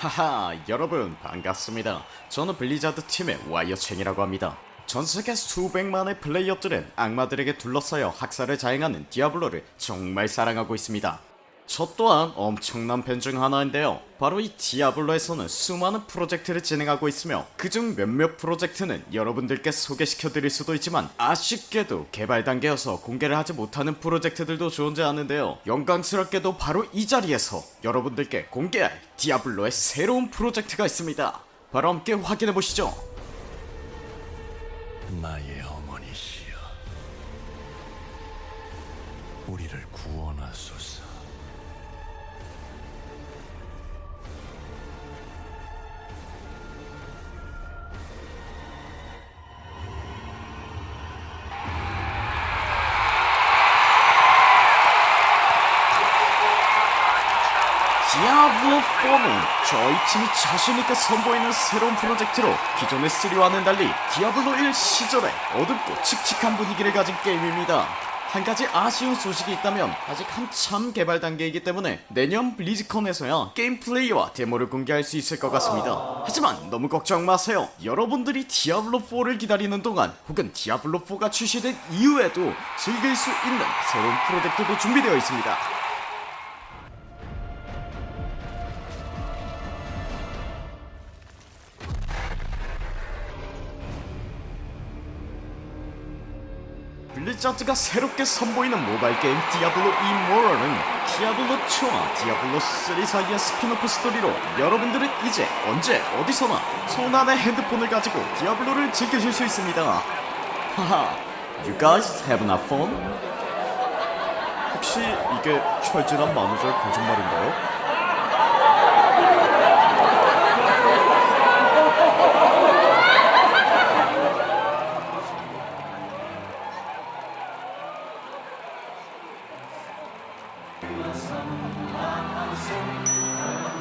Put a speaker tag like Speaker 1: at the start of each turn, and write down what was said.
Speaker 1: 하하 여러분 반갑습니다. 저는 블리자드 팀의 와이엇 쳉이라고 합니다. 전세계 수백만의 플레이어들은 악마들에게 둘러싸여 학살을 자행하는 디아블로를 정말 사랑하고 있습니다 저 또한 엄청난 팬 중 하나인데요. 바로 이 디아블로에서는 수많은 프로젝트를 진행하고 있으며 그중 몇몇 프로젝트는 여러분들께 소개시켜드릴 수도 있지만 아쉽게도 개발 단계여서 공개를 하지 못하는 프로젝트들도 존재하는데요. 영광스럽게도 바로 이 자리에서 여러분들께 공개할 디아블로의 새로운 프로젝트가 있습니다. 바로 함께 확인해보시죠.
Speaker 2: 나의 어머니시여 우리를 구원하소서
Speaker 1: 디아블로 4는 저희 팀이 자신있게 선보이는 새로운 프로젝트로 기존의 3와는 달리 디아블로 1 시절에 어둡고 칙칙한 분위기를 가진 게임입니다. 한 가지 아쉬운 소식이 있다면 아직 한참 개발 단계이기 때문에 내년 블리즈컨에서야 게임 플레이와 데모를 공개할 수 있을 것 같습니다. 하지만 너무 걱정 마세요. 여러분들이 디아블로4를 기다리는 동안 혹은 디아블로4가 출시된 이후에도 즐길 수 있는 새로운 프로젝트도 준비되어 있습니다. 블리자드가 새롭게 선보이는 모바일 게임 디아블로 이모탈은 디아블로 2와 디아블로 3 사이의 스핀오프 스토리로 여러분들은 이제 언제 어디서나 손 안에 핸드폰을 가지고 디아블로를 즐기실 수 있습니다. 하하, you guys have enough fun? 혹시 이게 철진한 만우절 거짓말인가요? Some, some, some,